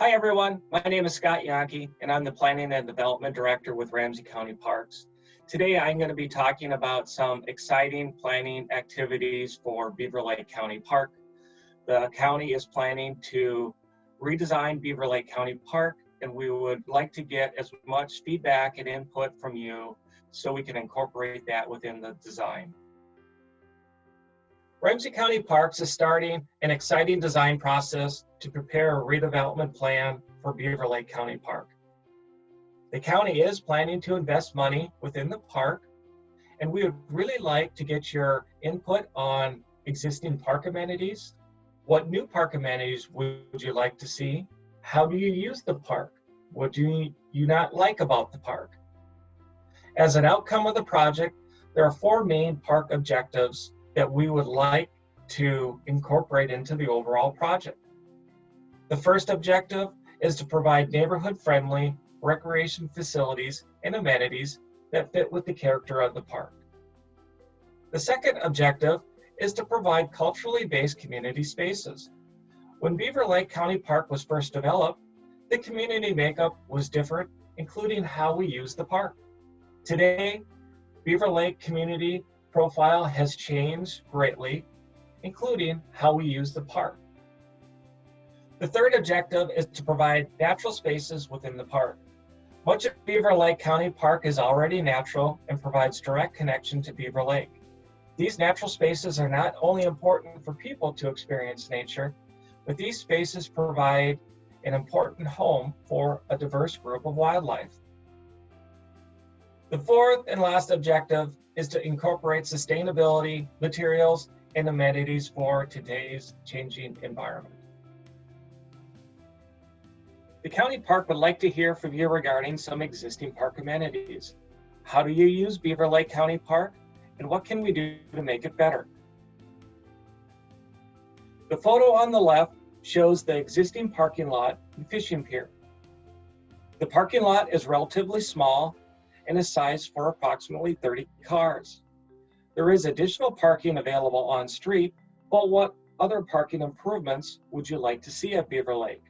Hi everyone, my name is Scott Yonke and I'm the Planning and Development Director with Ramsey County Parks. Today I'm going to be talking about some exciting planning activities for Beaver Lake County Park. The county is planning to redesign Beaver Lake County Park and we would like to get as much feedback and input from you so we can incorporate that within the design. Ramsey County Parks is starting an exciting design process to prepare a redevelopment plan for Beaver Lake County Park. The county is planning to invest money within the park, and we would really like to get your input on existing park amenities. What new park amenities would you like to see? How do you use the park? What do you not like about the park? As an outcome of the project, there are four main park objectives that we would like to incorporate into the overall project. The first objective is to provide neighborhood-friendly recreation facilities and amenities that fit with the character of the park. The second objective is to provide culturally based community spaces. When Beaver Lake County Park was first developed, the community makeup was different, including how we use the park. Today, Beaver Lake community profile has changed greatly, including how we use the park. The third objective is to provide natural spaces within the park. Much of Beaver Lake County Park is already natural and provides direct connection to Beaver Lake. These natural spaces are not only important for people to experience nature, but these spaces provide an important home for a diverse group of wildlife. The fourth and last objective is to incorporate sustainability, materials, and amenities for today's changing environment. The county park would like to hear from you regarding some existing park amenities. How do you use Beaver Lake County Park and what can we do to make it better? The photo on the left shows the existing parking lot and fishing pier. The parking lot is relatively small and is sized for approximately 30 cars. There is additional parking available on street, but what other parking improvements would you like to see at Beaver Lake?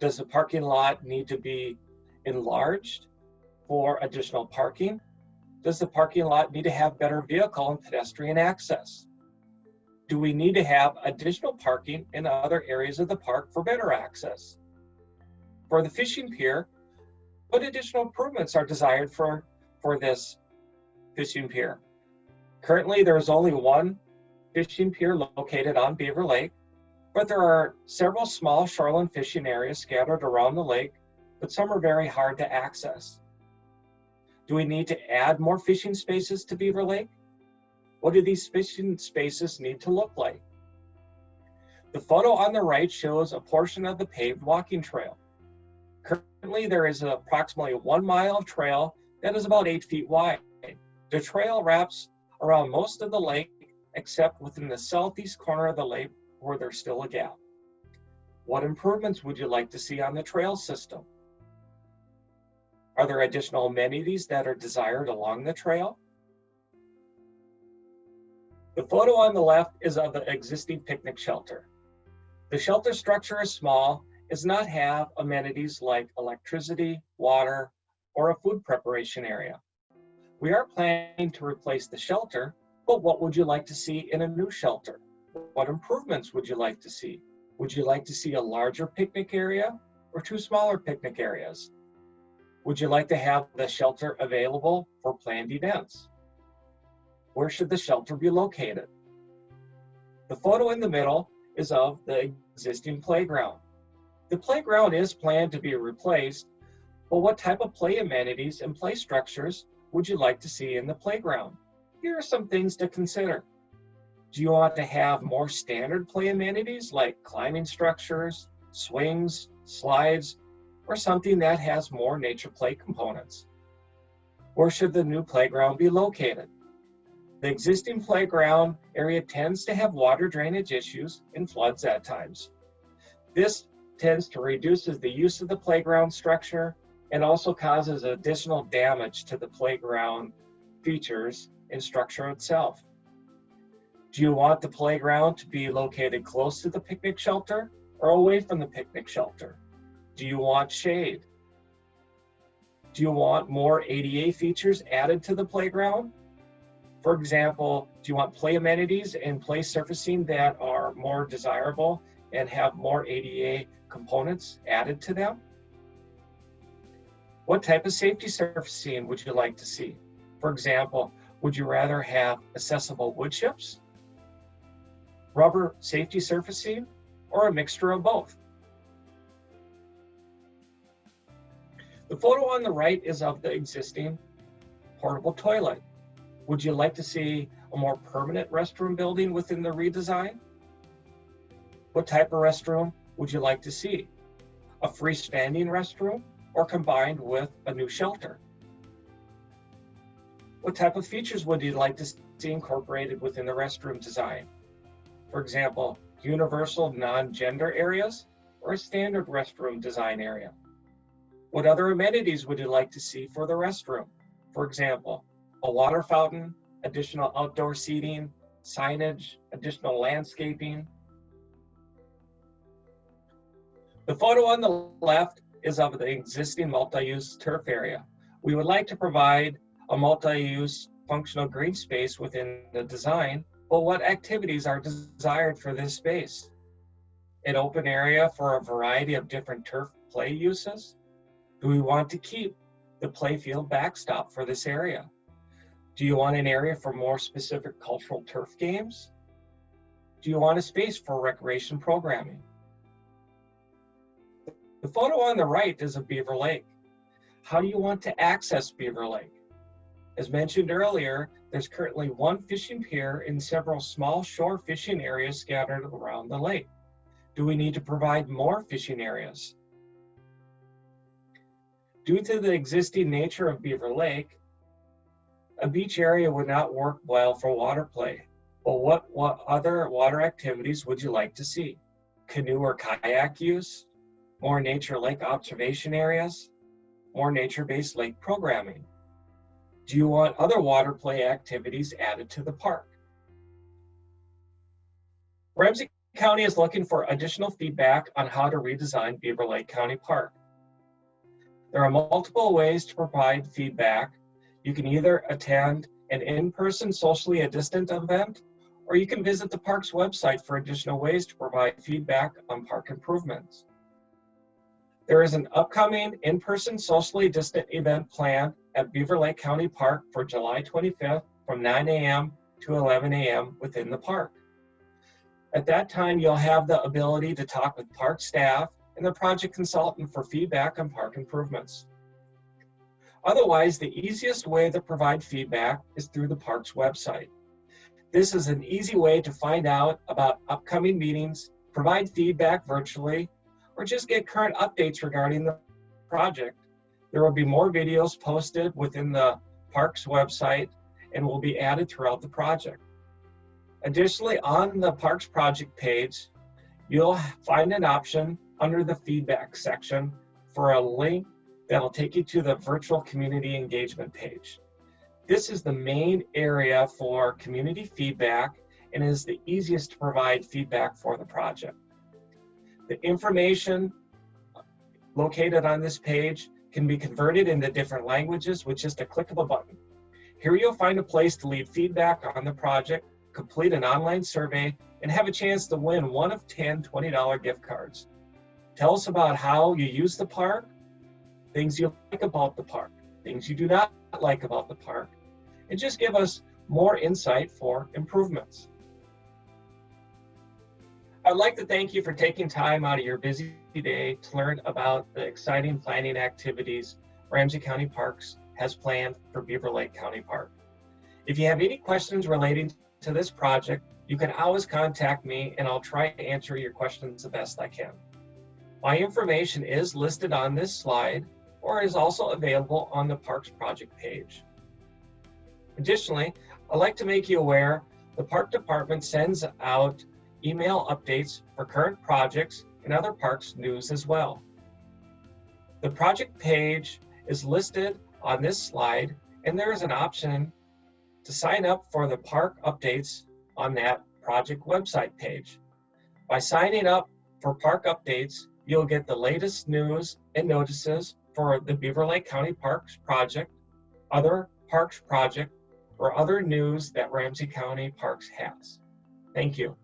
Does the parking lot need to be enlarged for additional parking? Does the parking lot need to have better vehicle and pedestrian access? Do we need to have additional parking in other areas of the park for better access? For the fishing pier, what additional improvements are desired for, for this fishing pier? Currently, there is only one fishing pier located on Beaver Lake, but there are several small shoreline fishing areas scattered around the lake, but some are very hard to access. Do we need to add more fishing spaces to Beaver Lake? What do these fishing spaces need to look like? The photo on the right shows a portion of the paved walking trail. Currently, there is approximately one mile of trail that is about eight feet wide. The trail wraps around most of the lake, except within the southeast corner of the lake where there's still a gap. What improvements would you like to see on the trail system? Are there additional amenities that are desired along the trail? The photo on the left is of the existing picnic shelter. The shelter structure is small does not have amenities like electricity, water, or a food preparation area. We are planning to replace the shelter, but what would you like to see in a new shelter? What improvements would you like to see? Would you like to see a larger picnic area or two smaller picnic areas? Would you like to have the shelter available for planned events? Where should the shelter be located? The photo in the middle is of the existing playground. The playground is planned to be replaced, but what type of play amenities and play structures would you like to see in the playground? Here are some things to consider. Do you want to have more standard play amenities like climbing structures, swings, slides, or something that has more nature play components? Where should the new playground be located? The existing playground area tends to have water drainage issues and floods at times. This tends to reduces the use of the playground structure and also causes additional damage to the playground features and structure itself. Do you want the playground to be located close to the picnic shelter or away from the picnic shelter? Do you want shade? Do you want more ADA features added to the playground? For example, do you want play amenities and play surfacing that are more desirable and have more ADA components added to them? What type of safety surfacing would you like to see? For example, would you rather have accessible wood chips, rubber safety surfacing, or a mixture of both? The photo on the right is of the existing portable toilet. Would you like to see a more permanent restroom building within the redesign? What type of restroom would you like to see? A freestanding restroom or combined with a new shelter? What type of features would you like to see incorporated within the restroom design? For example, universal non-gender areas or a standard restroom design area? What other amenities would you like to see for the restroom? For example, a water fountain, additional outdoor seating, signage, additional landscaping. The photo on the left is of the existing multi-use turf area. We would like to provide a multi-use functional green space within the design, but what activities are desired for this space? An open area for a variety of different turf play uses? Do we want to keep the playfield backstop for this area? Do you want an area for more specific cultural turf games? Do you want a space for recreation programming? The photo on the right is of Beaver Lake. How do you want to access Beaver Lake? As mentioned earlier, there's currently one fishing pier and several small shore fishing areas scattered around the lake. Do we need to provide more fishing areas? Due to the existing nature of Beaver Lake, a beach area would not work well for water play. But what, what other water activities would you like to see? Canoe or kayak use? More nature lake observation areas? More nature-based lake programming? Do you want other water play activities added to the park? Ramsey County is looking for additional feedback on how to redesign Beaver Lake County Park. There are multiple ways to provide feedback. You can either attend an in-person socially distant event, or you can visit the park's website for additional ways to provide feedback on park improvements. There is an upcoming in-person socially distant event planned at Beaver Lake County Park for July 25th from 9 a.m. to 11 a.m. within the park. At that time, you'll have the ability to talk with park staff and the project consultant for feedback on park improvements. Otherwise, the easiest way to provide feedback is through the park's website. This is an easy way to find out about upcoming meetings, provide feedback virtually, or just get current updates regarding the project there will be more videos posted within the park's website and will be added throughout the project. Additionally, on the parks project page, you'll find an option under the feedback section for a link that'll take you to the virtual community engagement page. This is the main area for community feedback and is the easiest to provide feedback for the project. The information located on this page can be converted into different languages with just a click of a button. Here you'll find a place to leave feedback on the project, complete an online survey, and have a chance to win one of 10 $20 gift cards. Tell us about how you use the park, things you like about the park, things you do not like about the park, and just give us more insight for improvements. I'd like to thank you for taking time out of your busy day to learn about the exciting planning activities Ramsey County Parks has planned for Beaver Lake County Park. If you have any questions relating to this project, you can always contact me and I'll try to answer your questions the best I can. My information is listed on this slide or is also available on the Parks Project page. Additionally, I'd like to make you aware the Park Department sends out email updates for current projects and other parks news as well. The project page is listed on this slide and there is an option to sign up for the park updates on that project website page. By signing up For park updates, you'll get the latest news and notices for the Beaver Lake County Parks Project, other parks project, or other news that Ramsey County Parks has. Thank you.